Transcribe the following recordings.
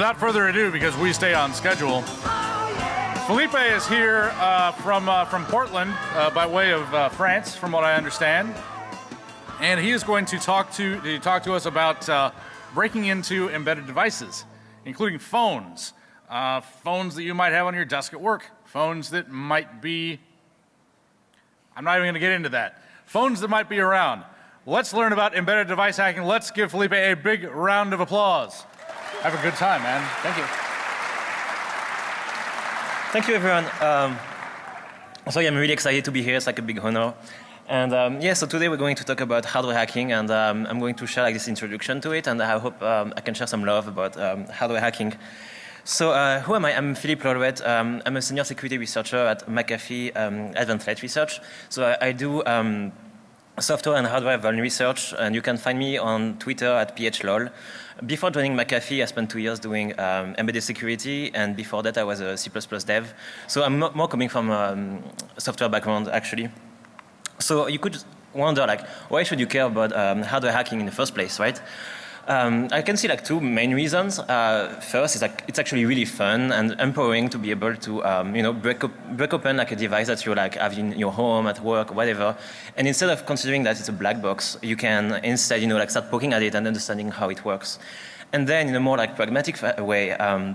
without further ado, because we stay on schedule, Felipe is here uh, from uh, from Portland uh, by way of uh, France, from what I understand, and he is going to talk to to talk to us about uh, breaking into embedded devices, including phones, uh, phones that you might have on your desk at work, phones that might be. I'm not even going to get into that. Phones that might be around. Let's learn about embedded device hacking. Let's give Felipe a big round of applause. Have a good time, man. Thank you. Thank you, everyone. Um, so yeah, I'm really excited to be here. It's like a big honor. And um, yeah, so today we're going to talk about hardware hacking, and um, I'm going to share like this introduction to it, and I hope um, I can share some love about um, hardware hacking. So uh, who am I? I'm Philippe Lalouette. Um, I'm a senior security researcher at McAfee Advanced Threat Research. So I, I do software and hardware vuln research, and you can find me on Twitter at phlol. Before joining McAfee, I spent two years doing um, embedded security, and before that I was a C++ dev. So I'm more coming from a um, software background, actually. So you could wonder, like, why should you care about um, hardware hacking in the first place, right? Um, I can see like two main reasons. Uh, first is like it's actually really fun and empowering to be able to um, you know break, up, break open like a device that you like have in your home, at work, whatever. And instead of considering that it's a black box, you can instead you know like start poking at it and understanding how it works. And then in a more like pragmatic way, um,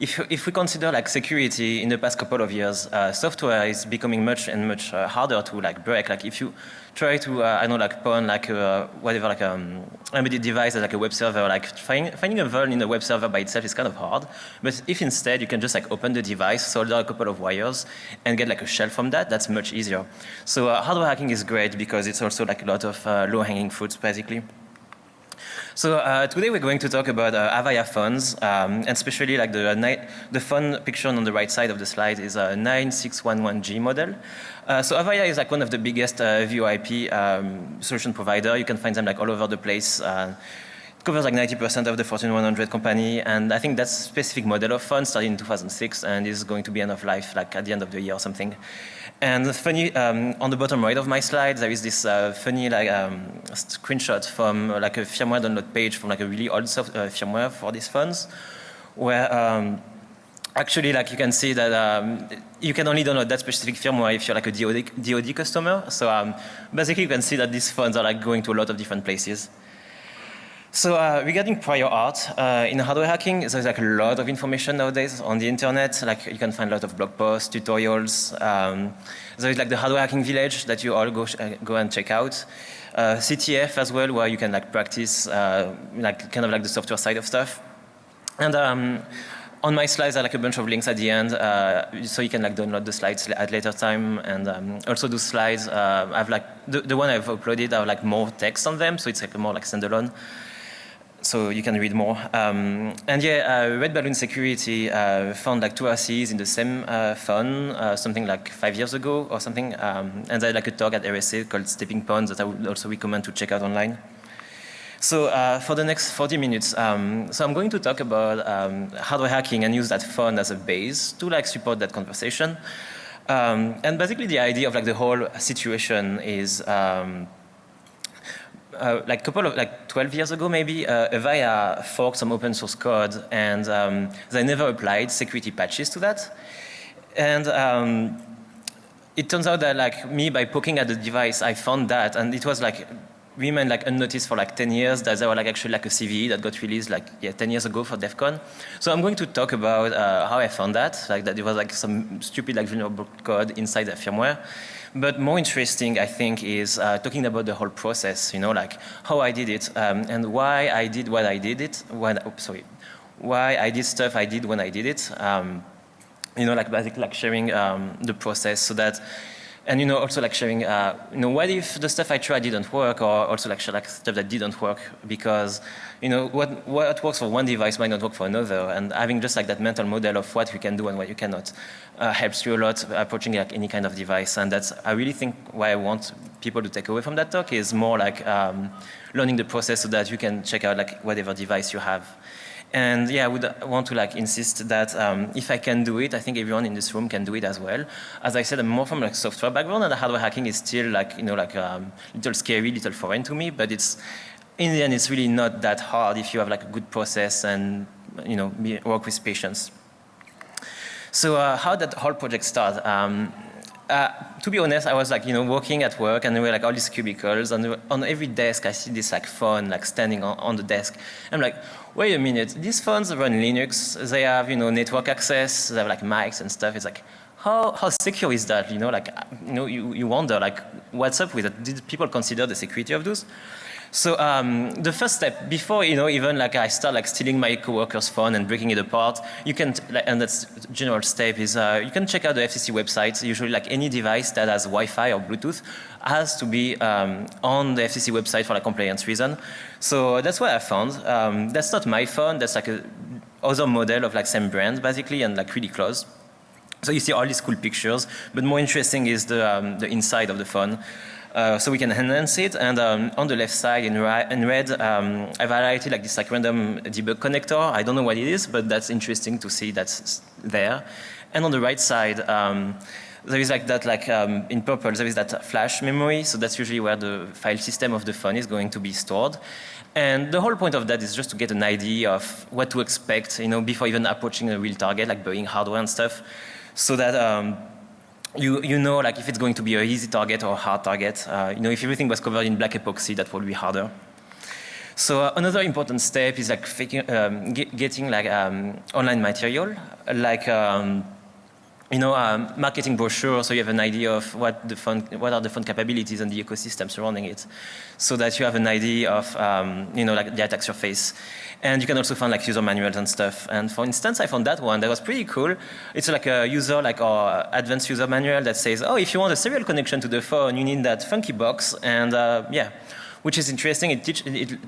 if, if we consider like security in the past couple of years, uh, software is becoming much and much uh, harder to like break. Like if you try to, uh, I know, like pawn like uh, whatever, like um, embedded device like a web server, like find, finding a vuln in a web server by itself is kind of hard. But if instead you can just like open the device, solder a couple of wires, and get like a shell from that, that's much easier. So uh, hardware hacking is great because it's also like a lot of uh, low-hanging fruits, basically. So uh, today we're going to talk about uh, Avaya phones, um, and especially like the, the phone picture on the right side of the slide is a 9611G model. Uh, so Avaya is like one of the biggest uh, VoIP um, solution provider. You can find them like all over the place. Uh, it covers like 90% of the Fortune 100 company, and I think that specific model of phone started in 2006 and is going to be end of life like at the end of the year or something. And funny, um, on the bottom right of my slide, there is this uh, funny like um, screenshot from uh, like a firmware download page from like a really old soft, uh, firmware for these phones, where um, actually like you can see that um, you can only download that specific firmware if you're like a DoD, DoD customer. So um, basically you can see that these phones are like going to a lot of different places. So uh, regarding prior art, uh, in hardware hacking, there's like a lot of information nowadays on the internet. Like you can find a lot of blog posts, tutorials. Um, there's like the hardware hacking village that you all go, uh, go and check out. Uh, CTF as well, where you can like practice uh, like kind of like the software side of stuff. And um, on my slides, I like a bunch of links at the end, uh, so you can like download the slides at later time. And um, also those slides, uh, I've like the, the one I've uploaded, have like more text on them, so it's like more like standalone so you can read more. Um, and yeah, uh, Red Balloon Security uh, found like two RCs in the same uh, phone, uh, something like five years ago or something. Um, and they had like a talk at RSA called Stepping Ponds that I would also recommend to check out online. So uh, for the next 40 minutes, um, so I'm going to talk about um, hardware hacking and use that phone as a base to like support that conversation. Um, and basically the idea of like the whole situation is um, uh, like couple of like 12 years ago maybe, uh, Avaya forked some open source code and um, they never applied security patches to that. And um, it turns out that like me by poking at the device, I found that and it was like remained like unnoticed for like 10 years that there were like actually like a CVE that got released like yeah 10 years ago for DEF CON. So I'm going to talk about uh, how I found that, like that it was like some stupid like vulnerable code inside the firmware. But more interesting, I think, is uh, talking about the whole process, you know, like how I did it um, and why I did what I did it, when, oh, sorry, why I did stuff I did when I did it. Um, you know, like basically like sharing um, the process so that and you know also like sharing uh, you know what if the stuff I tried didn't work or also like share like stuff that didn't work because you know what what works for one device might not work for another. And having just like that mental model of what you can do and what you cannot uh, helps you a lot approaching like any kind of device. And that's I really think why I want people to take away from that talk is more like um, learning the process so that you can check out like whatever device you have and yeah, I would want to like insist that um, if I can do it, I think everyone in this room can do it as well. As I said, I'm more from like software background, and the hardware hacking is still like you know like um, little scary, little foreign to me. But it's in the end, it's really not that hard if you have like a good process and you know, work with patience. So uh, how did the whole project start? Um, uh, to be honest, I was like, you know, working at work and there were like all these cubicles and on every desk I see this like phone like standing on, on the desk. I'm like, wait a minute, these phones run Linux, they have, you know, network access, they have like mics and stuff. It's like, how, how secure is that? You know, like, you know, you, you wonder like, what's up with it? Did people consider the security of those? So um, the first step, before you know, even like I start like stealing my coworker's phone and breaking it apart, you can, and that's general step is uh, you can check out the FCC website. Usually, like any device that has Wi-Fi or Bluetooth has to be um, on the FCC website for like compliance reason. So that's what I found. Um, that's not my phone. That's like a other model of like same brand basically, and like really close. So you see all these cool pictures, but more interesting is the um, the inside of the phone. Uh, so we can enhance it. And um, on the left side in, in red, um, I've highlighted like this like random debug connector. I don't know what it is, but that's interesting to see that's there. And on the right side, um, there is like that like um, in purple, there is that flash memory. So that's usually where the file system of the phone is going to be stored. And the whole point of that is just to get an idea of what to expect, you know, before even approaching a real target, like buying hardware and stuff. So that um, you, you know like if it's going to be an easy target or a hard target. Uh, you know, if everything was covered in black epoxy, that would be harder. So uh, another important step is like faking, um, get, getting like um, online material, like um, you know, um, marketing brochure, so you have an idea of what the fund, what are the fund capabilities and the ecosystem surrounding it, so that you have an idea of, um, you know, like the attack surface. And you can also find like user manuals and stuff. And for instance, I found that one that was pretty cool. It's like a user, like our advanced user manual that says, oh, if you want a serial connection to the phone, you need that funky box. And uh, yeah, which is interesting. It, teach, it, it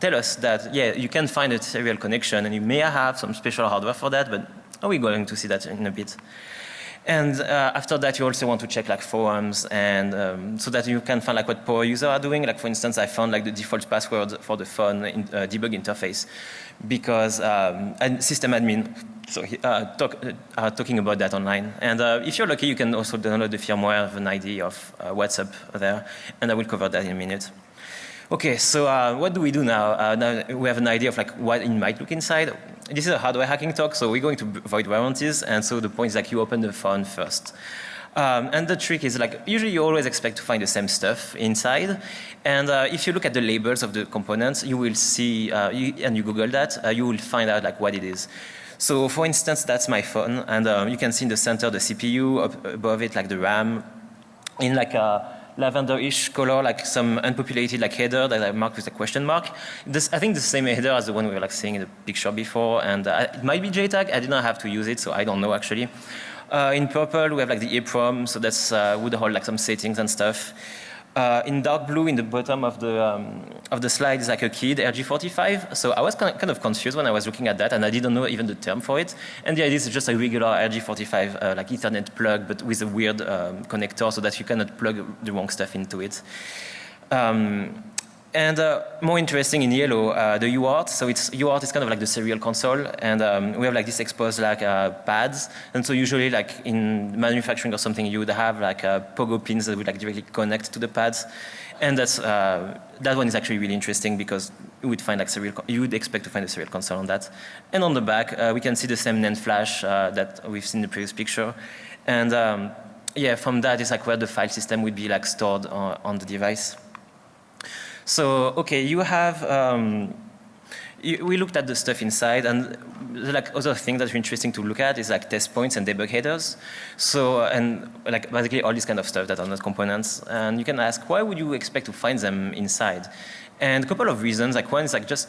tell us that, yeah, you can find a serial connection and you may have some special hardware for that, but are we going to see that in a bit? And uh, after that, you also want to check like forums and um, so that you can find like what poor users are doing. Like for instance, I found like the default password for the phone in, uh, debug interface because um, and system admin so uh, talk, uh, talking about that online. And uh, if you're lucky, you can also download the firmware of an idea of uh, what's there. And I will cover that in a minute. Okay, so uh, what do we do now? Uh, now we have an idea of like what it might look inside. This is a hardware hacking talk, so we're going to avoid warranties, and so the point is like you open the phone first. Um, and the trick is like, usually you always expect to find the same stuff inside. And uh, if you look at the labels of the components, you will see, uh, you, and you Google that, uh, you will find out like what it is. So for instance, that's my phone, and um, you can see in the center the CPU, above it like the RAM, in like a lavender-ish color, like some unpopulated like header that I marked with a question mark. This, I think the same header as the one we were like seeing in the picture before, and uh, it might be JTAG. I did not have to use it, so I don't know actually. Uh, in purple, we have like the EEPROM, so that's uh, would hold like some settings and stuff. Uh, in dark blue, in the bottom of the um, of the slide is like a kid RG45. So I was kind of confused when I was looking at that, and I didn't know even the term for it. And the idea is just a regular RG45 uh, like Ethernet plug, but with a weird um, connector, so that you cannot plug the wrong stuff into it. Um, and uh, more interesting in yellow, uh, the UART. So it's UART is kind of like the serial console, and um, we have like this exposed like uh, pads. And so usually like in manufacturing or something, you would have like uh, pogo pins that would like directly connect to the pads. And that's uh, that one is actually really interesting because you would find like serial. You would expect to find a serial console on that. And on the back, uh, we can see the same NAND flash that we've seen in the previous picture. And um, yeah, from that is like where the file system would be like stored on, on the device. So, okay, you have, um, you, we looked at the stuff inside and like other thing that's interesting to look at is like test points and debug headers. So, and like basically all this kind of stuff that are not components. And you can ask, why would you expect to find them inside? And a couple of reasons, like one is like just,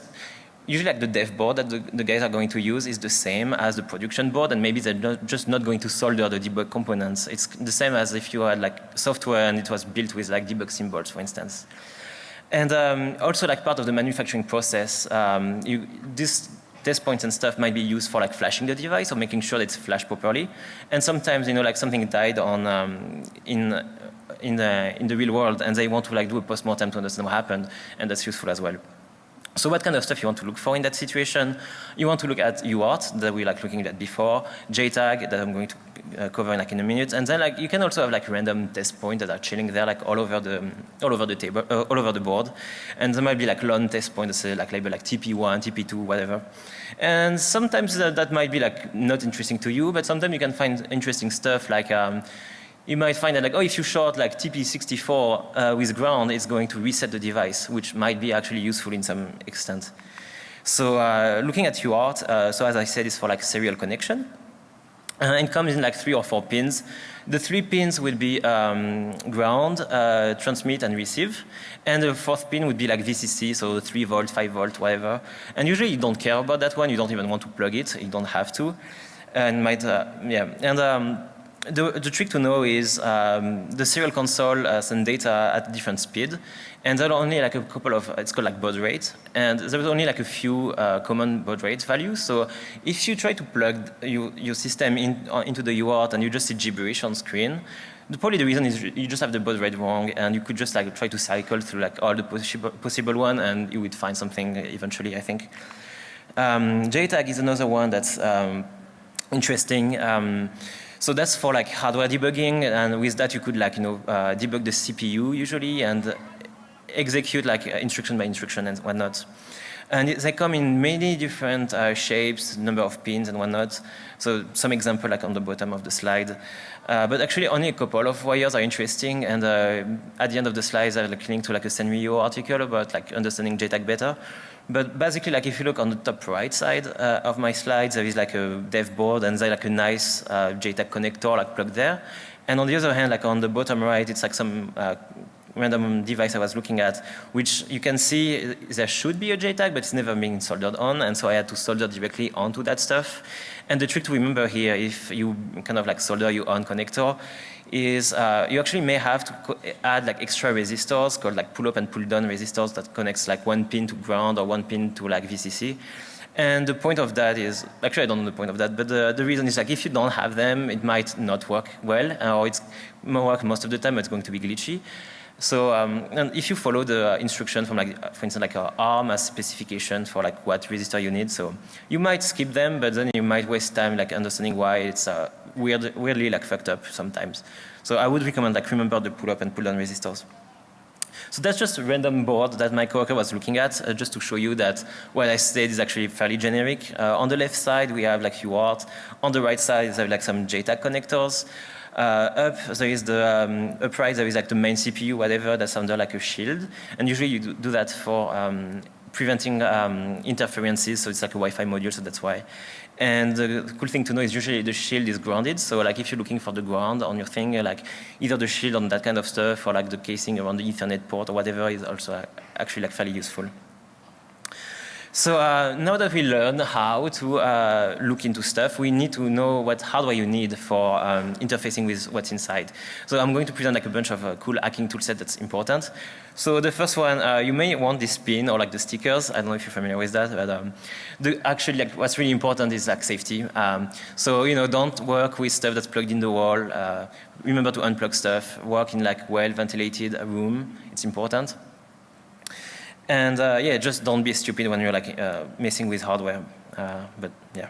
usually like the dev board that the, the, guys are going to use is the same as the production board and maybe they're not, just not going to solder the debug components. It's the same as if you had like software and it was built with like debug symbols, for instance. And um, also like part of the manufacturing process, um, you, this test points and stuff might be used for like flashing the device or making sure that it's flashed properly. And sometimes, you know, like something died on um, in in the in the real world, and they want to like do a postmortem to understand what happened, and that's useful as well. So what kind of stuff you want to look for in that situation? You want to look at UART that we like looking at before, JTAG that I'm going to uh, cover like in a minute. And then like you can also have like random test points that are chilling there like all over the all over the table, uh, all over the board. And there might be like long test points that say like label like TP1, TP2, whatever. And sometimes that, that might be like not interesting to you, but sometimes you can find interesting stuff like um, you might find that like, oh, if you short like TP64 uh, with ground, it's going to reset the device, which might be actually useful in some extent. So uh, looking at UART, uh, so as I said, it's for like serial connection. Uh, and comes in like three or four pins. The three pins will be um, ground, uh, transmit and receive. And the fourth pin would be like VCC, so 3 volt, 5 volt, whatever. And usually you don't care about that one, you don't even want to plug it, you don't have to. And might, uh, yeah. And um, the, the, trick to know is um, the serial console uh, sends data at different speed, and there are only like a couple of, it's called like baud rate, and there's only like a few uh, common baud rate values. So if you try to plug you, your system in, uh, into the UART and you just see gibberish on screen, the, probably the reason is you just have the baud rate wrong, and you could just like try to cycle through like all the possible, possible one, and you would find something eventually, I think. Um, JTAG is another one that's um, interesting. Um, so that's for like hardware debugging, and with that you could like you know uh, debug the CPU usually and execute like uh, instruction by instruction and whatnot. And they come in many different uh, shapes, number of pins and whatnot. So some example like on the bottom of the slide. Uh, but actually only a couple of wires are interesting and uh, at the end of the slides I like link to like a Senryo article about like understanding JTAG better. But basically, like if you look on the top right side uh, of my slides, there is like a dev board and there's like a nice uh, JTAG connector like plugged there. And on the other hand, like on the bottom right, it's like some uh, random device I was looking at, which you can see there should be a JTAG, but it's never been soldered on, and so I had to solder directly onto that stuff. And the trick to remember here, if you kind of like solder your own connector, is uh, you actually may have to add like extra resistors called like pull up and pull down resistors that connects like one pin to ground or one pin to like VCC. And the point of that is, actually I don't know the point of that, but the, the reason is like if you don't have them, it might not work well, or it's work most of the time, it's going to be glitchy. So um, and if you follow the instruction from like, for instance, like a ARM as specification for like what resistor you need, so you might skip them, but then you might waste time like understanding why it's uh, weird, weirdly like fucked up sometimes. So I would recommend like remember the pull up and pull down resistors. So that's just a random board that my coworker was looking at, uh, just to show you that what I said is actually fairly generic. Uh, on the left side, we have like UART. On the right side, there are like some JTAG connectors. Uh, up, there is the um, upright, there is like the main CPU, whatever, that's under like a shield. And usually you do that for um, preventing um, interferences, so it's like a Wi-Fi module, so that's why. And the cool thing to know is usually the shield is grounded, so like if you're looking for the ground on your thing, like either the shield on that kind of stuff or like the casing around the Ethernet port or whatever is also uh, actually like fairly useful. So uh, now that we learn how to uh, look into stuff, we need to know what hardware you need for um, interfacing with what's inside. So I'm going to present like a bunch of uh, cool hacking toolset that's important. So the first one, uh, you may want this pin or like the stickers. I don't know if you're familiar with that, but um, the, actually like what's really important is like safety. Um, so you know, don't work with stuff that's plugged in the wall. Uh, remember to unplug stuff. Work in like well ventilated room. It's important. And uh, yeah, just don't be stupid when you're like uh, messing with hardware. Uh, but yeah.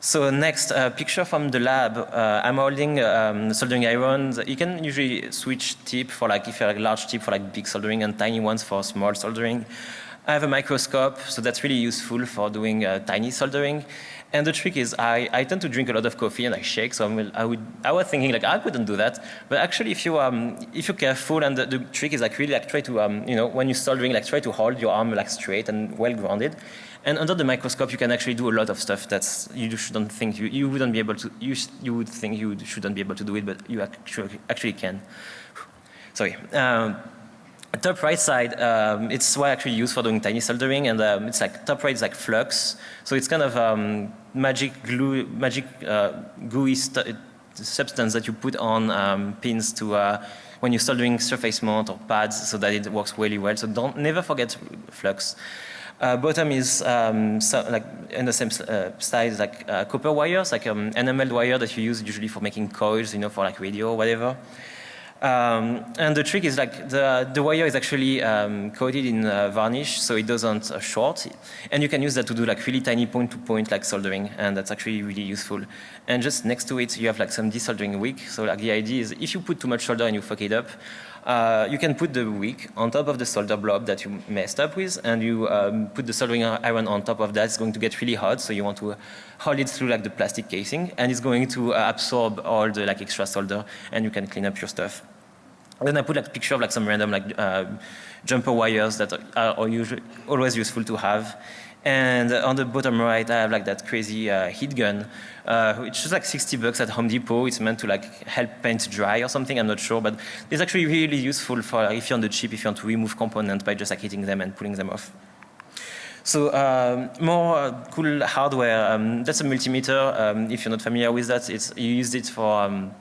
So next uh, picture from the lab. Uh, I'm holding um, soldering irons. You can usually switch tip for like if you have a large tip for like big soldering and tiny ones for small soldering. I have a microscope, so that's really useful for doing uh, tiny soldering. And the trick is I, I tend to drink a lot of coffee and I shake, so I'm, I, would, I was thinking like I couldn't do that. But actually if, you, um, if you're careful and the, the trick is like really like try to, um, you know, when you're soldering, like try to hold your arm like straight and well grounded. And under the microscope you can actually do a lot of stuff that's you shouldn't think, you, you wouldn't be able to, you, you would think you shouldn't be able to do it, but you actually, actually can. Sorry. Um, top right side, um, it's what I actually use for doing tiny soldering, and um, it's like top right is like flux, so it's kind of um, magic glue, magic uh, gooey substance that you put on um, pins to uh, when you're soldering surface mount or pads, so that it works really well. So don't never forget flux. Uh, bottom is um, so, like in the same uh, size like uh, copper wires, like um, enamel wire that you use usually for making coils, you know, for like radio or whatever. Um, and the trick is like the, the wire is actually um, coated in uh, varnish so it doesn't uh, short and you can use that to do like really tiny point to point like soldering and that's actually really useful. And just next to it you have like some desoldering wick so like the idea is if you put too much solder and you fuck it up uh, you can put the wick on top of the solder blob that you messed up with and you um, put the soldering iron on top of that. It's going to get really hot so you want to hold it through like the plastic casing and it's going to uh, absorb all the like extra solder and you can clean up your stuff. Then I put like a picture of like some random like uh, jumper wires that are usually always useful to have. And on the bottom right, I have like that crazy uh, heat gun, uh, which is like 60 bucks at Home Depot. It's meant to like help paint dry or something, I'm not sure, but it's actually really useful for if you're on the chip, if you want to remove components by just like hitting them and pulling them off. So um, more cool hardware, um, that's a multimeter. Um, if you're not familiar with that, it's, you use it for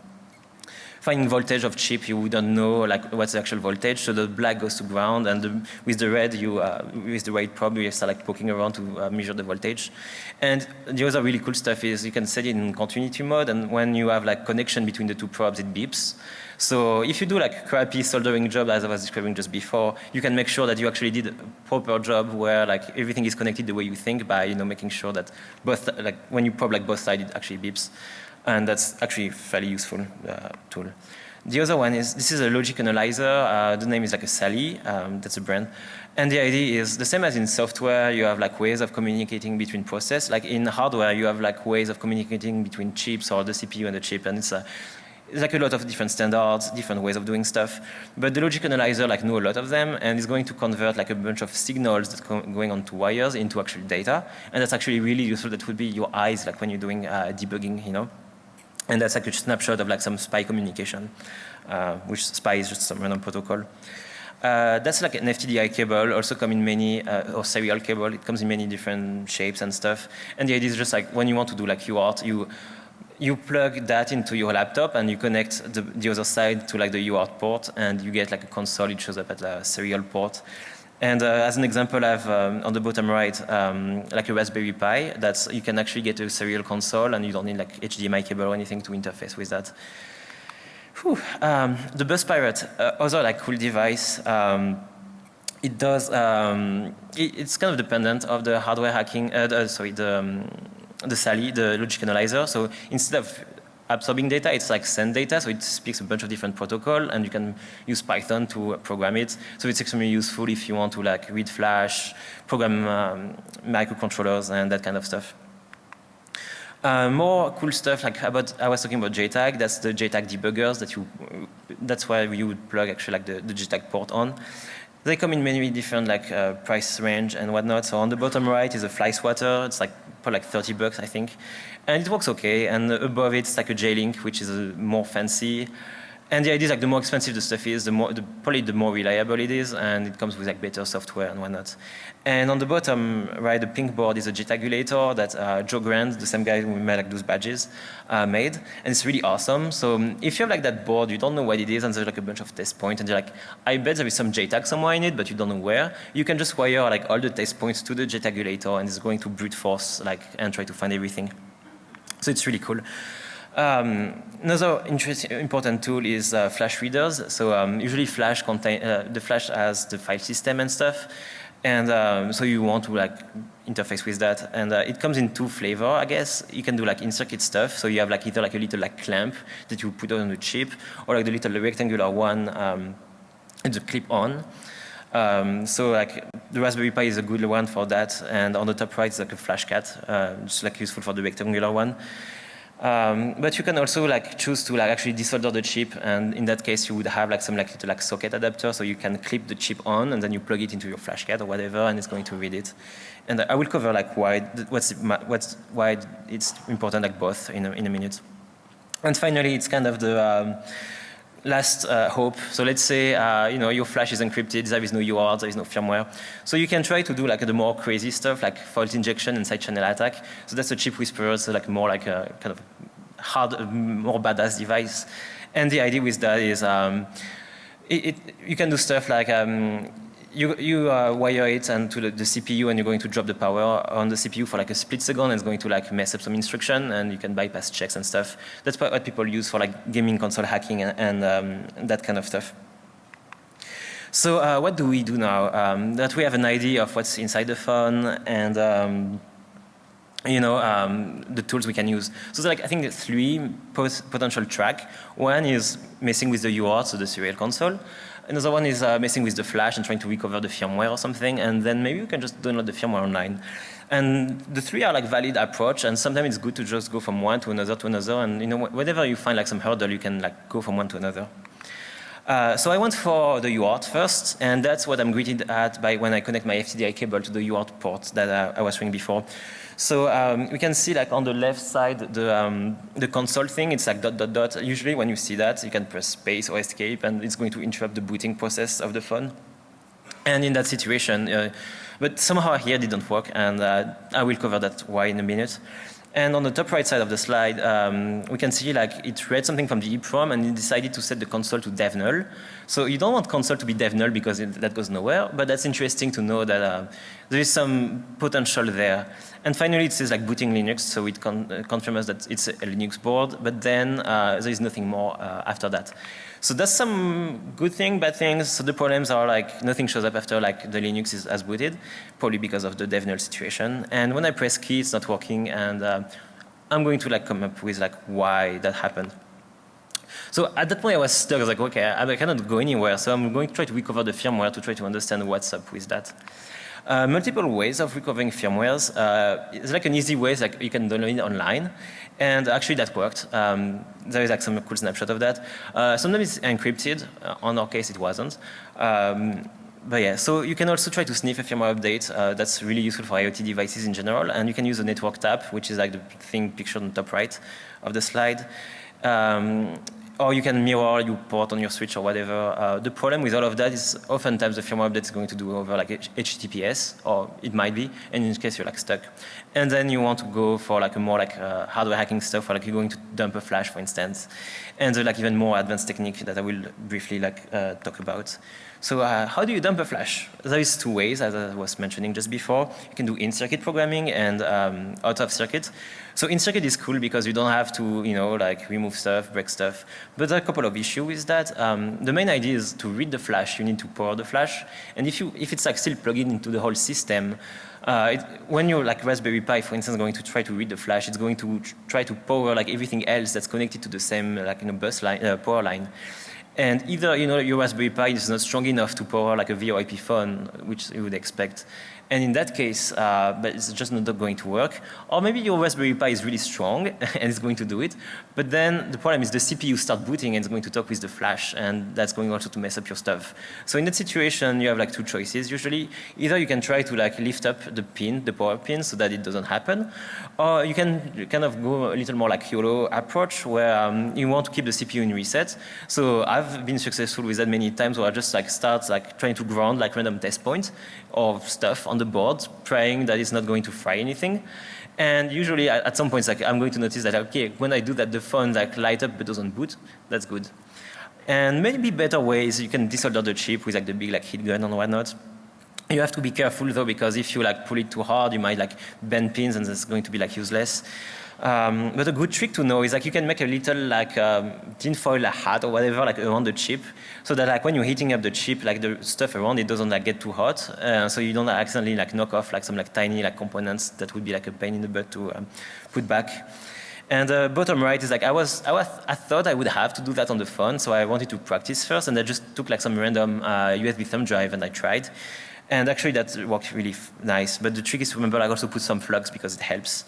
finding voltage of chip, you wouldn't know like what's the actual voltage. So the black goes to ground, and the, with the red, you uh, with the red probe, you start like poking around to uh, measure the voltage. And the other really cool stuff is you can set it in continuity mode, and when you have like connection between the two probes, it beeps. So if you do like crappy soldering job as I was describing just before, you can make sure that you actually did a proper job where like everything is connected the way you think by you know making sure that both like when you probe like both sides it actually beeps and that's actually fairly useful uh, tool. The other one is, this is a logic analyzer, uh, the name is like a Sally, um, that's a brand. And the idea is the same as in software, you have like ways of communicating between process. Like in hardware, you have like ways of communicating between chips or the CPU and the chip. And it's, a, it's like a lot of different standards, different ways of doing stuff. But the logic analyzer like know a lot of them and is going to convert like a bunch of signals that going onto wires into actual data. And that's actually really useful. That would be your eyes like when you're doing uh, debugging, you know. And that's like a snapshot of like some SPI communication, uh, which SPI is just some random protocol. Uh, that's like an FTDI cable, also come in many, uh, or serial cable, it comes in many different shapes and stuff. And the idea is just like when you want to do like UART, you, you plug that into your laptop and you connect the, the other side to like the UART port and you get like a console, it shows up at a serial port. And uh, as an example, I have um, on the bottom right, um, like a Raspberry Pi, that's, you can actually get a serial console and you don't need like HDMI cable or anything to interface with that. Um, the Bus Pirate, uh, other like cool device, um, it does, um, it, it's kind of dependent of the hardware hacking, uh, the, sorry, the, um, the Sally, the logic analyzer. So instead of absorbing data, it's like send data, so it speaks a bunch of different protocol, and you can use Python to program it. So it's extremely useful if you want to like read Flash, program um, microcontrollers, and that kind of stuff. Uh, more cool stuff like about I was talking about JTAG. That's the JTAG debuggers that you. That's why you would plug actually like the, the JTAG port on. They come in many different like uh, price range and whatnot. So on the bottom right is a fly swatter. It's like for like 30 bucks, I think. And it works okay. And above it's like a J-Link, which is a more fancy. And the idea is like the more expensive the stuff is, the more, the, probably the more reliable it is, and it comes with like better software and whatnot. And on the bottom, right, the pink board is a JTAGulator that uh, Joe Grant, the same guy who made like those badges, uh, made, and it's really awesome. So um, if you have like that board, you don't know what it is, and there's like a bunch of test points, and you're like, I bet there is some JTAG somewhere in it, but you don't know where. You can just wire like all the test points to the JTAGulator, and it's going to brute force like and try to find everything. So it's really cool. Um, another important tool is uh, Flash readers. So um, usually Flash contain uh, the Flash has the file system and stuff, and um, so you want to like interface with that. And uh, it comes in two flavor, I guess. You can do like in-circuit stuff. So you have like either like a little like clamp that you put on the chip, or like the little rectangular one, um, it's a clip-on. Um, so like the Raspberry Pi is a good one for that, and on the top right is like a FlashCat, uh, just like useful for the rectangular one. Um, but you can also like choose to like actually desolder the chip, and in that case, you would have like some like little like socket adapter, so you can clip the chip on, and then you plug it into your flash card or whatever, and it's going to read it. And I will cover like why what's what's why it's important like both in a, in a minute. And finally, it's kind of the um, last uh, hope. So let's say uh, you know your flash is encrypted, there is no UART, there is no firmware. So you can try to do like the more crazy stuff like fault injection and side channel attack. So that's a chip whisperer, so like more like a kind of hard, more badass device. And the idea with that is um, it, it, you can do stuff like um, you, you uh, wire it and to the, the, CPU and you're going to drop the power on the CPU for like a split second and it's going to like mess up some instruction and you can bypass checks and stuff. That's what people use for like gaming console hacking and, and um, that kind of stuff. So uh, what do we do now? Um, that we have an idea of what's inside the phone and um, you know, um, the tools we can use. So like, I think three potential track. One is messing with the UART, so the serial console. Another one is uh, messing with the flash and trying to recover the firmware or something. And then maybe you can just download the firmware online. And the three are like valid approach. And sometimes it's good to just go from one to another to another. And you know, whenever you find like some hurdle, you can like go from one to another. Uh, so I went for the UART first, and that's what I'm greeted at by when I connect my FTDI cable to the UART port that uh, I was showing before. So um, we can see like on the left side the, um, the console thing, it's like dot dot dot. Usually when you see that, you can press space or escape and it's going to interrupt the booting process of the phone. And in that situation, uh, but somehow here didn't work and uh, I will cover that why in a minute. And on the top right side of the slide, um, we can see like it read something from the EEPROM and it decided to set the console to dev null. So you don't want console to be dev null because it, that goes nowhere, but that's interesting to know that uh, there is some potential there. And finally, it says like booting Linux, so it con uh, confirms that it's a Linux board, but then uh, there is nothing more uh, after that. So that's some good thing, bad things. So the problems are like nothing shows up after like the Linux is as booted, probably because of the dev null situation. And when I press key, it's not working, and uh, I'm going to like come up with like why that happened. So at that point I was stuck, I was like, okay, I cannot go anywhere, so I'm going to try to recover the firmware to try to understand what's up with that. Uh, multiple ways of recovering firmwares. Uh, it's like an easy way, like you can download it online. And actually that worked. Um, there is like some cool snapshot of that. Uh, sometimes it's encrypted. Uh, on our case, it wasn't. Um, but yeah, so you can also try to sniff a firmware update. Uh, that's really useful for IoT devices in general. And you can use the network tab, which is like the thing pictured on the top right of the slide. Um, or you can mirror your port on your switch or whatever. Uh, the problem with all of that is oftentimes the firmware update is going to do over like HTTPS, or it might be, and in this case you're like stuck. And then you want to go for like a more like uh, hardware hacking stuff, or like you're going to dump a flash, for instance. And there's like even more advanced technique that I will briefly like uh, talk about. So uh, how do you dump a flash? There is two ways, as I was mentioning just before. You can do in-circuit programming and um, out-of-circuit. So in-circuit is cool because you don't have to, you know, like remove stuff, break stuff. But there are a couple of issues with that. Um, the main idea is to read the flash, you need to power the flash. And if, you, if it's like still plugged into the whole system, uh, it, when you're like Raspberry Pi, for instance, going to try to read the flash, it's going to try to power like everything else that's connected to the same like you know, bus line, uh, power line. And either you know your Raspberry Pi is not strong enough to power like a VoIP phone, which you would expect, and in that case, uh, but it's just not going to work. Or maybe your Raspberry Pi is really strong and it's going to do it. But then the problem is the CPU start booting and it's going to talk with the flash and that's going also to mess up your stuff. So in that situation, you have like two choices usually. Either you can try to like lift up the pin, the power pin, so that it doesn't happen. Or you can kind of go a little more like YOLO approach where um, you want to keep the CPU in reset. So I've been successful with that many times where I just like start like trying to ground like random test points of stuff on the board, praying that it's not going to fry anything. And usually at some points, like, I'm going to notice that, okay, when I do that, the phone like light up but doesn't boot. That's good. And maybe better ways, you can desolder the chip with like the big like heat gun and whatnot. You have to be careful though, because if you like pull it too hard, you might like bend pins and it's going to be like useless. Um, but a good trick to know is like you can make a little like um, tinfoil hat or whatever like around the chip, so that like when you're heating up the chip, like the stuff around it doesn't like get too hot, uh, so you don't accidentally like knock off like some like tiny like components that would be like a pain in the butt to um, put back. And the uh, bottom right is like I was, I was, I thought I would have to do that on the phone, so I wanted to practice first, and I just took like some random uh, USB thumb drive and I tried. And actually that worked really nice, but the trick is to remember like also put some flux because it helps.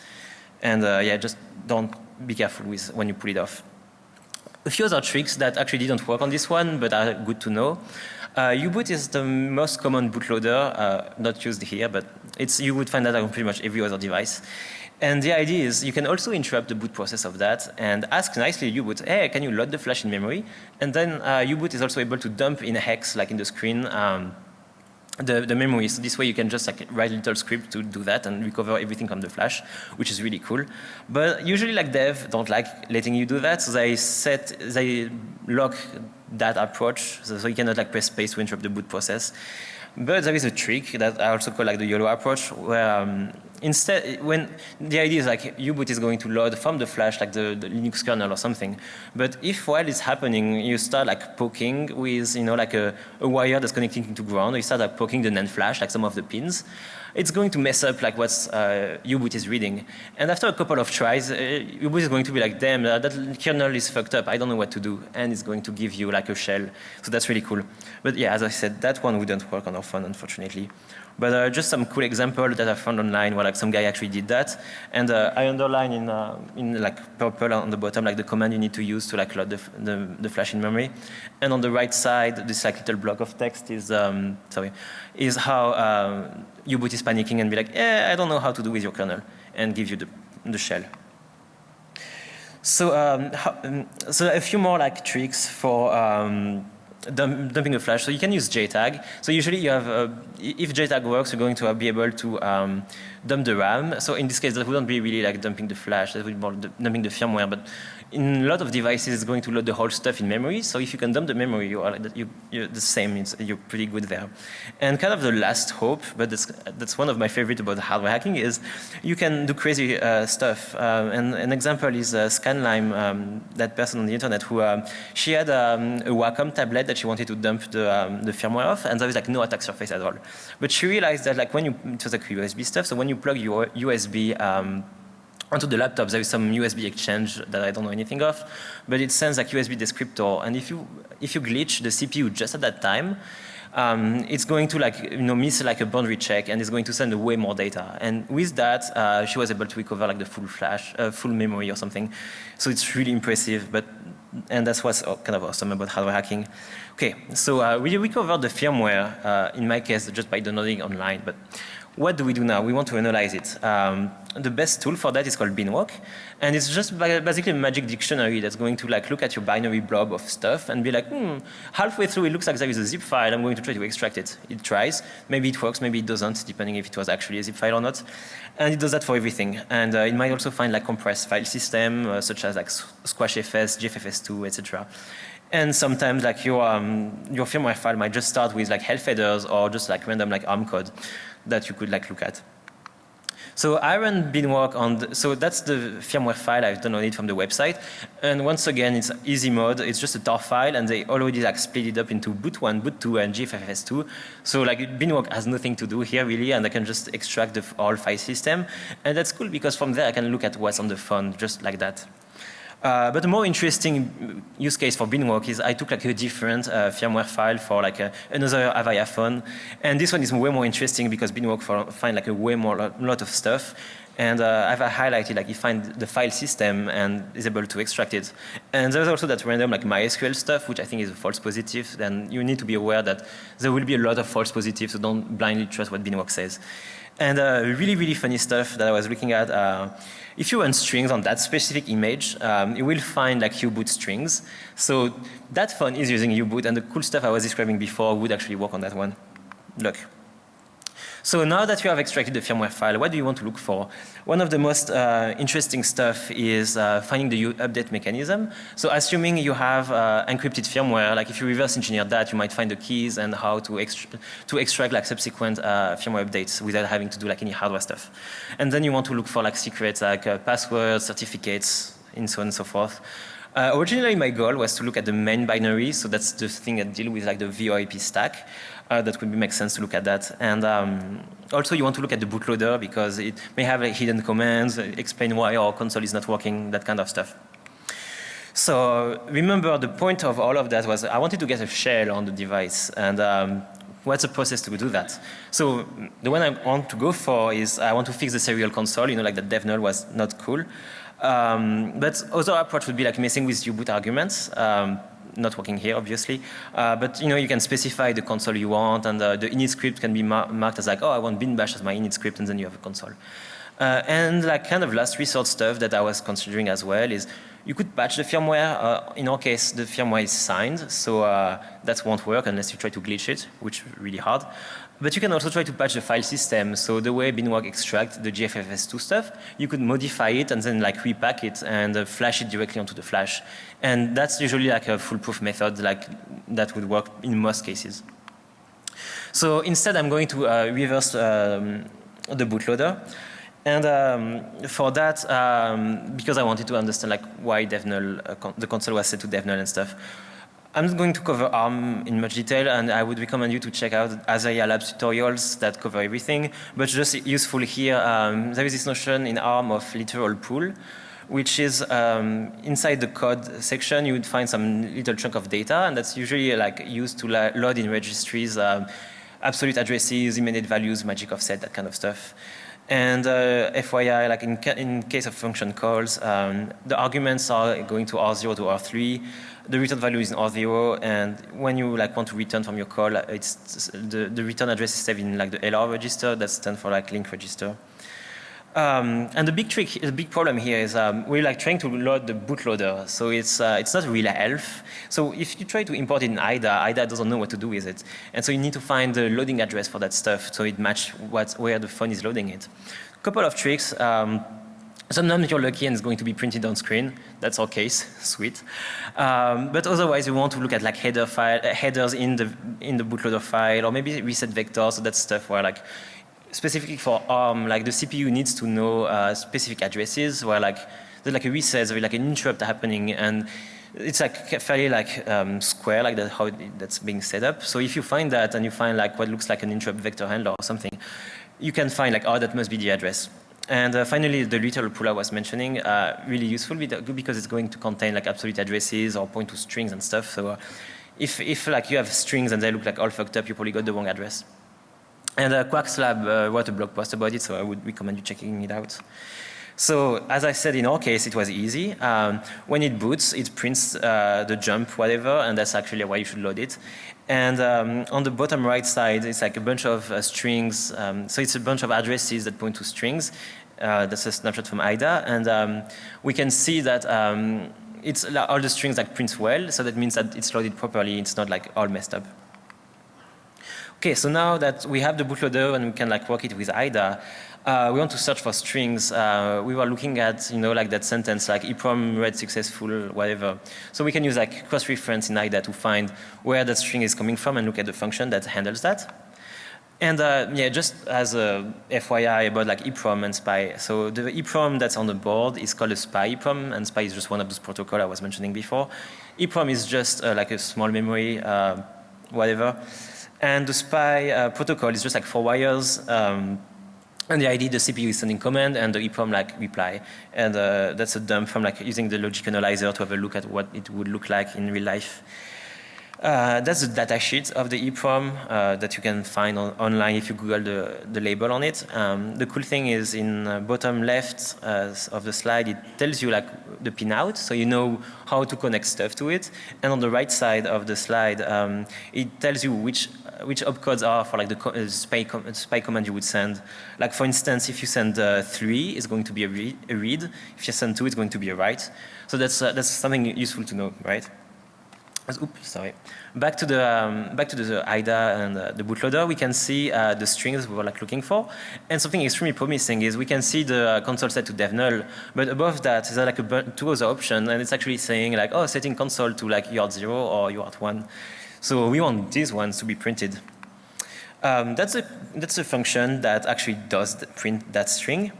And uh, yeah, just don't be careful with when you pull it off. A few other tricks that actually didn't work on this one, but are good to know. Uh, U-boot is the most common bootloader, uh, not used here, but it's, you would find that on pretty much every other device. And the idea is you can also interrupt the boot process of that and ask nicely U-boot, hey, can you load the flash in memory? And then uh, U-boot is also able to dump in a hex, like in the screen, um, the, the memory. So this way you can just like write a little script to do that and recover everything from the flash, which is really cool. But usually like dev don't like letting you do that, so they set, they lock that approach, so, so you cannot like press space to interrupt the boot process. But there is a trick that I also call like the YOLO approach, where um, instead, when the idea is like U-boot is going to load from the flash, like the, the, Linux kernel or something. But if while it's happening, you start like poking with, you know, like a, a wire that's connecting to ground, or you start like poking the NAND flash, like some of the pins, it's going to mess up like what uh, U-boot is reading. And after a couple of tries, uh, U-boot is going to be like, damn, uh, that kernel is fucked up. I don't know what to do. And it's going to give you like a shell. So that's really cool. But yeah, as I said, that one wouldn't work on our phone, unfortunately. But uh, just some cool example that I found online where like some guy actually did that. And uh, I underline in, uh, in like purple on the bottom like the command you need to use to like load the, the, the flash in memory. And on the right side, this like little block of text is, um, sorry, is how um, U-boot is panicking and be like, eh, I don't know how to do with your kernel and give you the, the shell. So, um, how, um, so a few more like tricks for um, dump, dumping a flash. So you can use JTAG. So usually you have, uh, if JTAG works, you're going to be able to um, dump the RAM. So in this case, that wouldn't be really like dumping the flash, that would be more dumping the firmware. But in a lot of devices, it's going to load the whole stuff in memory. So if you can dump the memory, you are, you, you're the same. It's, you're pretty good there. And kind of the last hope, but that's, that's one of my favorite about hardware hacking, is you can do crazy uh, stuff. Uh, and an example is uh, Scanlime, um, that person on the internet who um, she had um, a Wacom tablet that she wanted to dump the, um, the firmware off, and there was like no attack surface at all. But she realized that like when you, it was like USB stuff, so when you plug your USB um, onto the laptop, there is some USB exchange that I don't know anything of, but it sends like USB descriptor, and if you if you glitch the CPU just at that time, um, it's going to like you know miss like a boundary check, and it's going to send way more data. And with that, uh, she was able to recover like the full flash, uh, full memory or something. So it's really impressive, but and that's what's kind of awesome about hardware hacking. Okay, so uh, we recovered the firmware, uh, in my case, just by downloading online, but what do we do now? We want to analyze it. Um, the best tool for that is called Binwalk, and it's just basically a magic dictionary that's going to like look at your binary blob of stuff and be like, hmm, halfway through it looks like there is a zip file. I'm going to try to extract it. It tries. Maybe it works. Maybe it doesn't, depending if it was actually a zip file or not. And it does that for everything. And uh, it might also find like compressed file system, uh, such as like SquashFS, GFFS2, etc. And sometimes like your um, your firmware file might just start with like health headers or just like random like ARM code that you could like look at. So I run Beanwork on, the, so that's the firmware file I've downloaded from the website. And once again, it's easy mode. It's just a tar file and they already like split it up into boot 1, boot 2 and GFFS2. So like Beanwork has nothing to do here really and I can just extract the whole file system. And that's cool because from there I can look at what's on the phone just like that. Uh, but the more interesting use case for Beanwork is I took like a different uh, firmware file for like a, another Avaya phone. And this one is way more interesting because Beanwork find like a way more lot of stuff. And uh, I've highlighted like you find the file system and is able to extract it. And there's also that random like MySQL stuff, which I think is a false positive. Then you need to be aware that there will be a lot of false positives, so don't blindly trust what Beanwork says. And uh, really, really funny stuff that I was looking at. Uh, if you run strings on that specific image, um, you will find like U-boot strings. So that phone is using U-boot, and the cool stuff I was describing before would actually work on that one. Look. So now that you have extracted the firmware file, what do you want to look for? One of the most uh, interesting stuff is uh, finding the update mechanism. So assuming you have uh, encrypted firmware, like if you reverse engineer that, you might find the keys and how to, to extract like subsequent uh, firmware updates without having to do like any hardware stuff. And then you want to look for like secrets like uh, passwords, certificates, and so on and so forth. Uh, originally, my goal was to look at the main binary, so that's the thing that deal with like the VoIP stack. Uh, that would make sense to look at that. And um, also, you want to look at the bootloader because it may have like, hidden commands, explain why our console is not working, that kind of stuff. So remember, the point of all of that was I wanted to get a shell on the device, and um, what's the process to do that? So the one I want to go for is I want to fix the serial console. You know, like the dev null was not cool. Um, but other approach would be like messing with U-boot arguments. Um, not working here, obviously. Uh, but you know, you can specify the console you want, and uh, the init script can be mar marked as like, oh, I want bin bash as my init script, and then you have a console. Uh, and like kind of last resort stuff that I was considering as well is you could patch the firmware. Uh, in our case, the firmware is signed, so uh, that won't work unless you try to glitch it, which is really hard. But you can also try to patch the file system. So the way Beanwork extracts the GFFS2 stuff, you could modify it and then like repack it and uh, flash it directly onto the flash. And that's usually like a foolproof method like that would work in most cases. So instead, I'm going to uh, reverse um, the bootloader. And um, for that, um, because I wanted to understand like why DevNull, uh, con the console was set to DevNull and stuff, I'm not going to cover ARM in much detail, and I would recommend you to check out Azaria Labs tutorials that cover everything. But just useful here, um, there is this notion in ARM of literal pool, which is um, inside the code section, you would find some little chunk of data, and that's usually like used to load in registries, um, absolute addresses, immediate values, magic offset, that kind of stuff. And uh, FYI, like in, ca in case of function calls, um, the arguments are going to R0 to R3. The return value is in R0, and when you like want to return from your call, it's the, the return address is saved in like the LR register. That stands for like link register. Um, and the big trick, the big problem here is um, we're like trying to load the bootloader, so it's uh, it's not real ELF. So if you try to import it in IDA, IDA doesn't know what to do with it, and so you need to find the loading address for that stuff so it match what where the phone is loading it. Couple of tricks. Um, Sometimes you're lucky and it's going to be printed on screen. That's our case, sweet. Um, but otherwise, you want to look at like header file, uh, headers in the in the bootloader file, or maybe reset vectors. So that's stuff where like specifically for ARM, like the CPU needs to know uh, specific addresses where like there's like a reset, there's like an interrupt happening, and it's like fairly like um, square, like that how it, that's being set up. So if you find that and you find like what looks like an interrupt vector handler or something, you can find like, oh, that must be the address. And uh, finally, the literal pool I was mentioning, uh, really useful because it's going to contain like absolute addresses or point to strings and stuff. So uh, if, if like you have strings and they look like all fucked up, you probably got the wrong address. And uh, Quackslab uh, wrote a blog post about it, so I would recommend you checking it out. So as I said, in our case, it was easy. Um, when it boots, it prints uh, the jump, whatever, and that's actually why you should load it. And um, on the bottom right side, it's like a bunch of uh, strings. Um, so it's a bunch of addresses that point to strings. Uh, that's a snapshot from IDA. And um, we can see that um, it's all the strings like print well. So that means that it's loaded properly. It's not like all messed up. Okay, so now that we have the bootloader and we can like work it with IDA, uh, we want to search for strings. Uh, we were looking at, you know, like that sentence, like EEPROM read successful, whatever. So we can use like cross-reference in IDA to find where that string is coming from and look at the function that handles that. And uh, yeah, just as a FYI about like EEPROM and SPI. So the EEPROM that's on the board is called a SPI EEPROM, and SPI is just one of those protocols I was mentioning before. EEPROM is just uh, like a small memory, uh, whatever. And the SPI uh, protocol is just like four wires. Um, and the ID, the CPU is sending command and the EEPROM like reply. And uh, that's a dump from like using the logic analyzer to have a look at what it would look like in real life. Uh, that's the data sheet of the EEPROM uh, that you can find on, online if you Google the, the label on it. Um, the cool thing is in uh, bottom left uh, of the slide, it tells you like the pinout, so you know how to connect stuff to it. And on the right side of the slide, um, it tells you which which opcodes are for like the uh, SPI, com SPI command you would send. Like for instance, if you send uh, three, it's going to be a read, a read. If you send two, it's going to be a write. So that's that's something useful to know, right? Oops, sorry. Back to the um, back to the, IDA and uh, the bootloader, we can see uh, the strings we were like looking for, and something extremely promising is we can see the console set to dev null, but above that, there like a two other options, and it's actually saying like oh setting console to like UART zero or UART one, so we want these ones to be printed. Um, that's a that's a function that actually does print that string.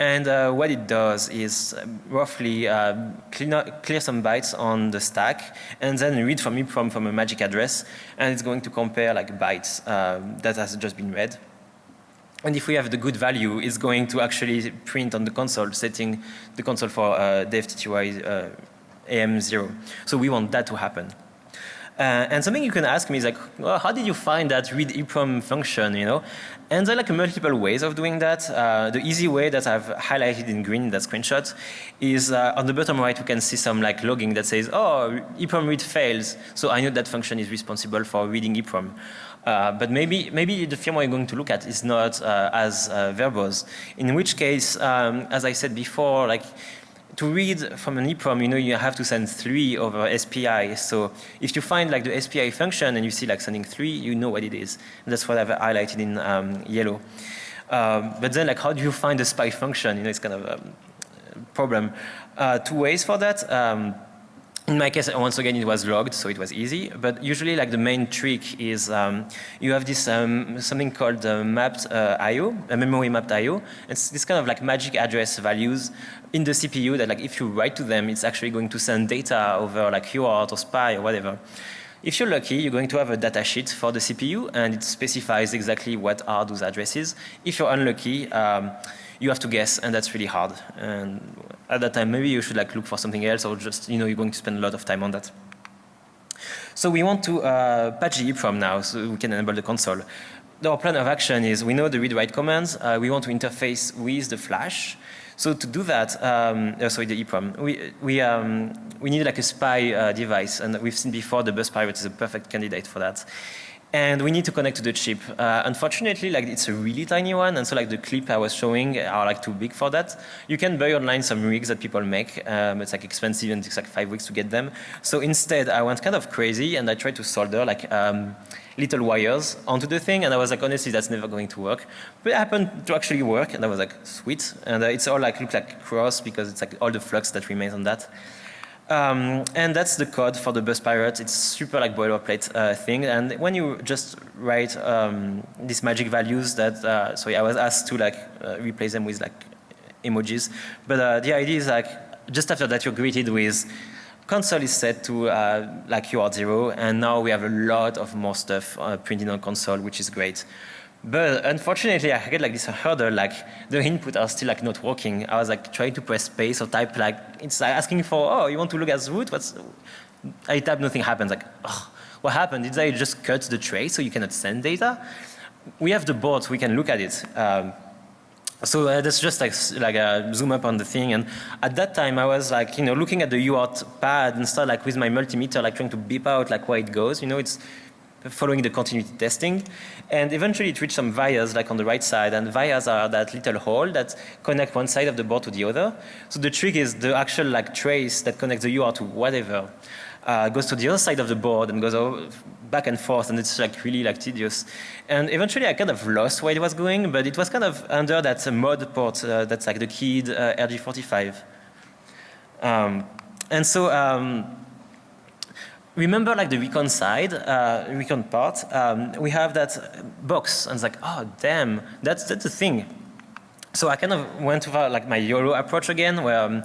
And uh, what it does is um, roughly uh, clear, clear, some bytes on the stack and then read from EEPROM from a magic address and it's going to compare like bytes uh, that has just been read. And if we have the good value, it's going to actually print on the console, setting the console for uh, DevTTY uh, AM0. So we want that to happen. Uh, and something you can ask me is like, well, how did you find that read EEPROM function, you know? And there are like multiple ways of doing that. Uh, the easy way that I've highlighted in green in that screenshot is uh, on the bottom right we can see some like logging that says, oh, EEPROM read fails, so I know that function is responsible for reading EEPROM. Uh, but maybe maybe the firmware you're going to look at is not uh, as uh, verbose. In which case, um, as I said before, like to read from an EEPROM, you know, you have to send three over SPI. So if you find like the SPI function and you see like sending three, you know what it is. And that's what I've highlighted in um, yellow. Um, but then like how do you find the SPI function? You know, it's kind of a problem. Uh, two ways for that. Um, in my case, once again, it was logged, so it was easy. But usually, like the main trick is um, you have this um, something called uh, mapped uh, I/O, a memory mapped I/O. It's this kind of like magic address values in the CPU that, like, if you write to them, it's actually going to send data over like UART or SPI or whatever. If you're lucky, you're going to have a data sheet for the CPU, and it specifies exactly what are those addresses. If you're unlucky, um, you have to guess, and that's really hard. And at that time, maybe you should like look for something else, or just you know you're going to spend a lot of time on that. So we want to uh, patch the EEPROM now, so we can enable the console. Our plan of action is we know the read-write commands. Uh, we want to interface with the flash. So to do that, um, oh, sorry, the EEPROM, we, we, um, we need like a spy uh, device, and we've seen before the bus pirate is a perfect candidate for that and we need to connect to the chip. Uh, unfortunately, like it's a really tiny one, and so like the clip I was showing are like too big for that. You can buy online some rigs that people make. Um, it's like expensive and it takes like five weeks to get them. So instead, I went kind of crazy and I tried to solder like um, little wires onto the thing, and I was like, honestly, that's never going to work. But it happened to actually work, and I was like, sweet. And uh, it's all like look like cross because it's like all the flux that remains on that. Um, and that's the code for the bus pirate. It's super like boilerplate uh, thing. And when you just write um, these magic values that, uh, sorry, I was asked to like uh, replace them with like emojis. But uh, the idea is like, just after that you're greeted with console is set to uh, like UART zero. And now we have a lot of more stuff uh, printed on console, which is great. But unfortunately, I get like this hurdle, like the input are still like not working. I was like trying to press space or type like, it's like asking for, oh, you want to look at root? What's, I type, nothing happens. Like, oh, what happened? Did I just cut the tray so you cannot send data? We have the board, we can look at it. Um, so uh, that's just like like a zoom up on the thing, and at that time I was like you know looking at the UART pad and stuff like with my multimeter like trying to beep out like where it goes. You know it's following the continuity testing. And eventually it reached some vias like on the right side and vias are that little hole that connect one side of the board to the other. So the trick is the actual like trace that connects the UART to whatever uh, goes to the other side of the board and goes back and forth and it's like really like tedious. And eventually I kind of lost where it was going but it was kind of under that mod port uh, that's like the keyed uh, RG45. Um, and so um, remember like the recon side, uh, recon part, um, we have that box and it's like, oh damn, that's, that's the thing. So I kind of went for like my YOLO approach again where um,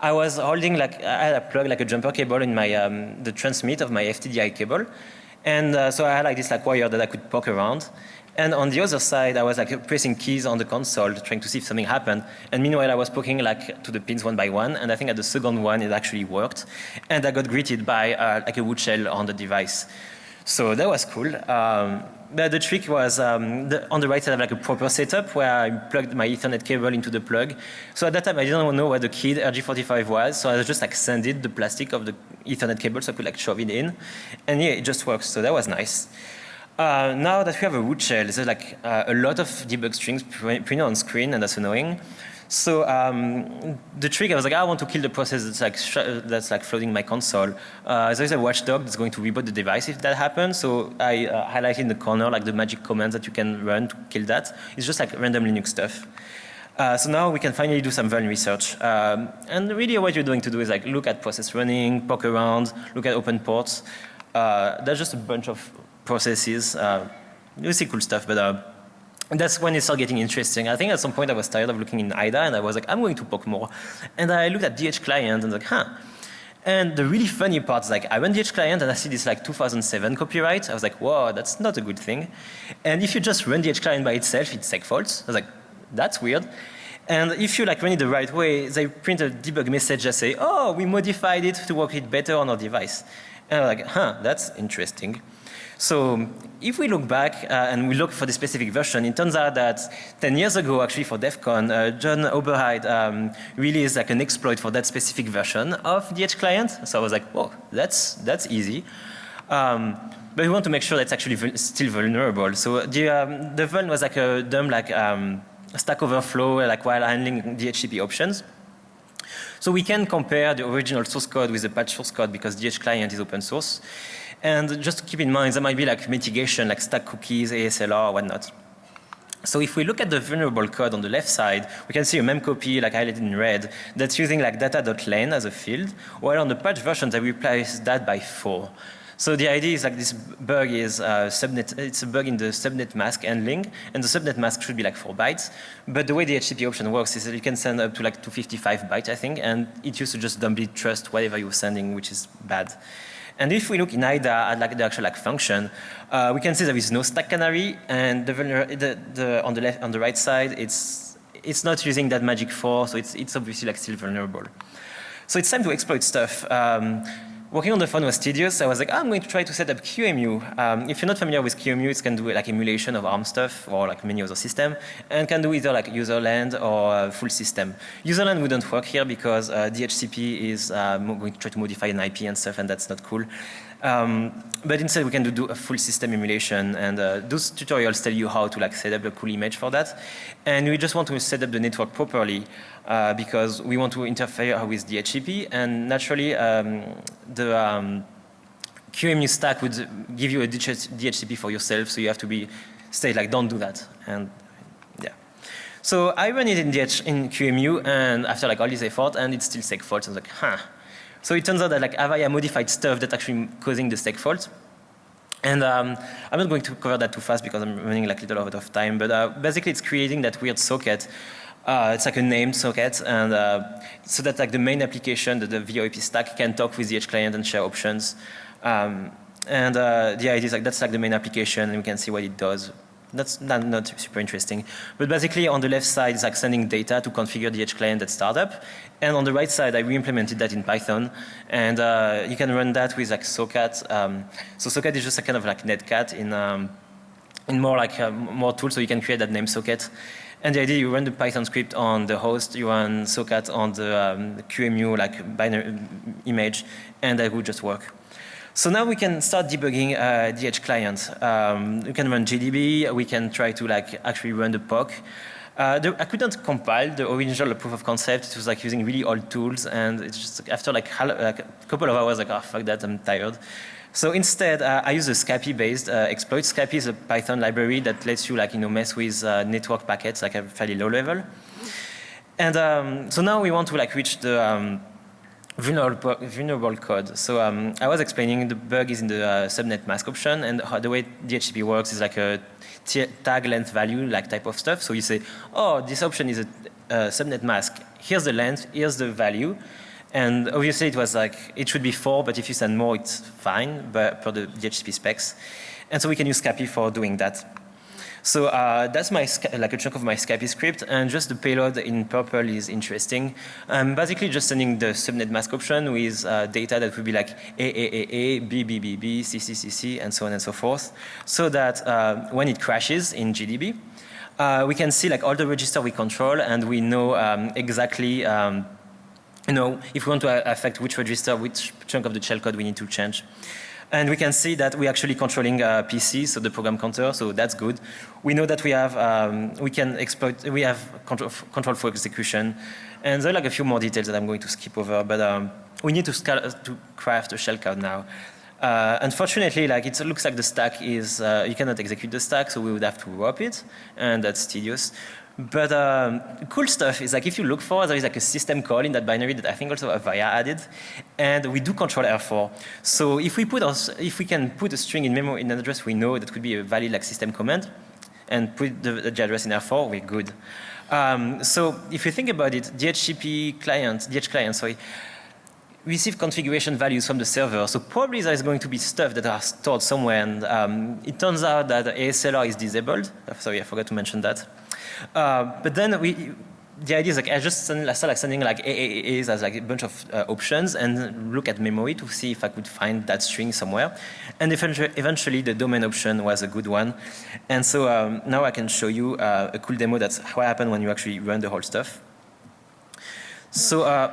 I was holding like, I had a plug like a jumper cable in my, um, the transmit of my FTDI cable. And uh, so I had like this like wire that I could poke around. And on the other side, I was like pressing keys on the console, trying to see if something happened. And meanwhile, I was poking like to the pins one by one. And I think at the second one, it actually worked. And I got greeted by uh, like a wood shell on the device. So that was cool. Um, but the trick was um, the, on the right side, I have like a proper setup where I plugged my Ethernet cable into the plug. So at that time, I didn't know what the kid RG45 was. So I just like sanded the plastic of the Ethernet cable so I could like shove it in. And yeah, it just works. So that was nice. Uh, now that we have a root shell, there's like uh, a lot of debug strings printed on screen, and that's annoying. So um, the trick, I was like, I want to kill the process that's like that's like flooding my console. Uh, there's a watchdog that's going to reboot the device if that happens. So I uh, highlighted in the corner like the magic commands that you can run to kill that. It's just like random Linux stuff. Uh, so now we can finally do some vuln research. Um, and really what you're doing to do is like look at process running, poke around, look at open ports. Uh, that's just a bunch of processes. Uh, you see cool stuff, but uh, that's when it started getting interesting. I think at some point I was tired of looking in IDA and I was like, I'm going to poke more. And I looked at DH client and like, huh. And the really funny part is like, I run DH client and I see this like 2007 copyright. I was like, whoa, that's not a good thing. And if you just run DH client by itself, it's seg faults. I was like, that's weird. And if you like run it the right way, they print a debug message that say, oh, we modified it to work it better on our device. And I'm like, huh, that's interesting. So if we look back uh, and we look for the specific version, it turns out that 10 years ago, actually for DEF CON, uh, John Oberheide um, released like an exploit for that specific version of DH client. So I was like, whoa, that's, that's easy. Um, but we want to make sure that's actually still vulnerable. So the, um, the vuln was like a dumb like um, stack overflow like while handling DHCP options. So we can compare the original source code with the patch source code because DH client is open source. And just keep in mind, there might be like mitigation, like stack cookies, ASLR, whatnot. So if we look at the vulnerable code on the left side, we can see a memcopy like highlighted in red that's using like data.len as a field, while on the patch version they replace that by four. So the idea is like this bug is uh, subnet, it's a bug in the subnet mask handling, and the subnet mask should be like four bytes. But the way the HTTP option works is that you can send up to like 255 bytes, I think, and it used to just dumbly trust whatever you're sending, which is bad. And if we look in IDA at like the actual like function, uh, we can see there is no stack canary, and the, the, the, on the left, on the right side, it's it's not using that magic four, so it's it's obviously like still vulnerable. So it's time to exploit stuff. Um, working on the phone was tedious. I was like, oh, I'm going to try to set up QEMU. Um, if you're not familiar with QEMU, it can do like emulation of ARM stuff or like many other system, and can do either like userland or full system. Userland wouldn't work here because uh, DHCP is uh, going to try to modify an IP and stuff, and that's not cool. Um, but instead we can do, do, a full system emulation and uh, those tutorials tell you how to like set up a cool image for that. And we just want to set up the network properly uh, because we want to interfere with DHCP and naturally um, the um, QEMU stack would give you a DHCP for yourself so you have to be stay like don't do that and yeah. So I ran it in, DH, in QEMU and after like all this effort and it's still seg fault. I was like, huh, so it turns out that like Avaya modified stuff that's actually causing the seg fault. And um, I'm not going to cover that too fast because I'm running like little out of time, but uh, basically it's creating that weird socket. Uh, it's like a named socket, and uh, so that like the main application, the, the VoIP stack, can talk with the edge client and share options. Um, and uh, the idea is like that's like the main application, and we can see what it does that's not, not, super interesting. But basically on the left side is like sending data to configure the edge client at startup. And on the right side, I re-implemented that in Python. And uh, you can run that with like Socat. Um, so Socat is just a kind of like Netcat in, um, in more like uh, more tools. So you can create that name socket. And the idea, you run the Python script on the host, you run Socat on the um, QEMU like binary image, and that would just work. So now we can start debugging uh, edge client. Um, we can run GDB, we can try to like actually run the POC. Uh, the, I couldn't compile the original proof of concept. It was like using really old tools, and it's just after like, like a couple of hours, like, oh fuck that, I'm tired. So instead, uh, I use a Scapy-based uh, exploit. Scapy is a Python library that lets you like you know mess with uh, network packets like a fairly low level. And um, so now we want to like reach the um, vulnerable, vulnerable code. So um, I was explaining the bug is in the uh, subnet mask option and the way DHCP works is like a tag length value like type of stuff. So you say, oh, this option is a, a subnet mask. Here's the length, here's the value. And obviously it was like, it should be four, but if you send more, it's fine, but per the DHCP specs. And so we can use Scapy for doing that. So uh, that's my like a chunk of my Scapy script, and just the payload in purple is interesting. I'm basically just sending the subnet mask option with uh, data that would be like A, A, A, A, B, B, B, B, C, C, C, C, and so on and so forth, so that uh, when it crashes in GDB, uh, we can see like all the register we control, and we know um, exactly um, you know, if we want to affect which register, which chunk of the shellcode we need to change. And we can see that we're actually controlling uh, PC, so the program counter, so that's good. We know that we have, um, we can exploit, we have control, control for execution. And there are like a few more details that I'm going to skip over, but um, we need to, to craft a shellcode now. Uh, unfortunately, like it looks like the stack is, uh, you cannot execute the stack, so we would have to wrap it, and that's tedious. But um, cool stuff is like if you look for, there is like a system call in that binary that I think also Avaya added, and we do control R4. So if we put us, if we can put a string in memory in an address we know that could be a valid like system command, and put the, the address in R4, we're good. Um, so if you think about it, DHCP client, DH client, sorry, receive configuration values from the server. So probably there is going to be stuff that are stored somewhere. And um, it turns out that ASLR is disabled. Sorry, I forgot to mention that. Uh, but then we, the idea is like I just send, I start like sending like AAAs as like a bunch of uh, options and look at memory to see if I could find that string somewhere. And eventually, eventually the domain option was a good one. And so um, now I can show you uh, a cool demo that's what happened when you actually run the whole stuff. So uh,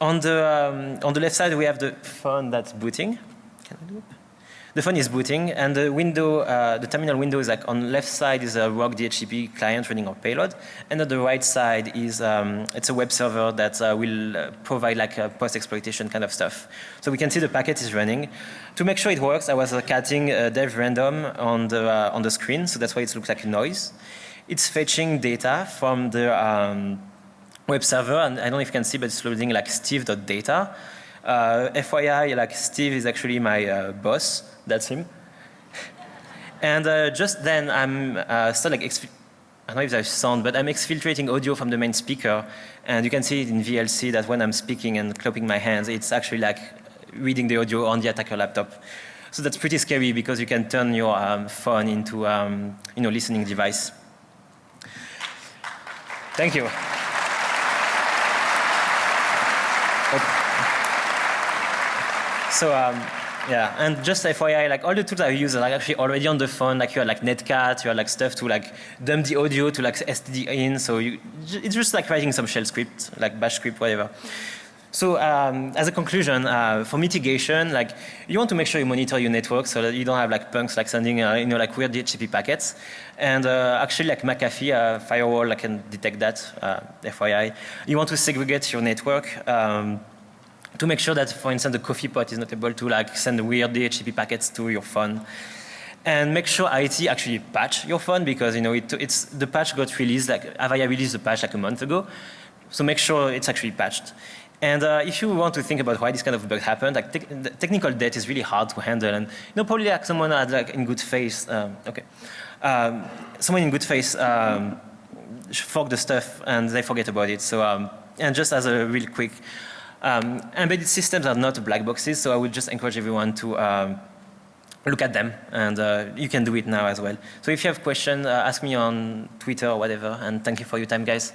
on the um, on the left side we have the phone that's booting. Can I do it? The phone is booting and the window, uh, the terminal window is like on left side is a ROG DHCP client running our payload and on the right side is, um, it's a web server that uh, will uh, provide like a post-exploitation kind of stuff. So we can see the packet is running. To make sure it works, I was uh, cutting dev random on the, uh, on the screen, so that's why it looks like a noise. it's fetching data from the um, web server, and I don't know if you can see, but it's loading like steve.data. Uh, FYI, like Steve is actually my uh, boss. That's him. and uh, just then, I'm uh, still like I don't know if there's sound, but I'm exfiltrating audio from the main speaker, and you can see it in VLC that when I'm speaking and clapping my hands, it's actually like reading the audio on the attacker laptop. So that's pretty scary because you can turn your um, phone into um, you know listening device. Thank you. So um, yeah, and just FYI, like all the tools I use are like actually already on the phone. Like you have like Netcat, you have like stuff to like dump the audio to like STD in. So you, it's just like writing some shell script, like bash script, whatever. So um, as a conclusion, uh, for mitigation, like you want to make sure you monitor your network so that you don't have like punks like sending uh, you know like weird DHCP packets. And uh, actually, like McAfee uh, firewall, I can detect that. Uh, FYI, you want to segregate your network. Um, to make sure that, for instance, the coffee pot is not able to like send weird DHCP packets to your phone. And make sure IT actually patch your phone because you know it, it's the patch got released like Avaya released the patch like a month ago, so make sure it's actually patched. And uh, if you want to think about why this kind of bug happened, like te technical debt is really hard to handle, and you know probably like someone had like in good faith, um, okay, um, someone in good faith um, the stuff and they forget about it. So um, and just as a real quick um, embedded systems are not black boxes, so I would just encourage everyone to um, look at them, and uh, you can do it now as well. So if you have questions, uh, ask me on Twitter or whatever, and thank you for your time, guys.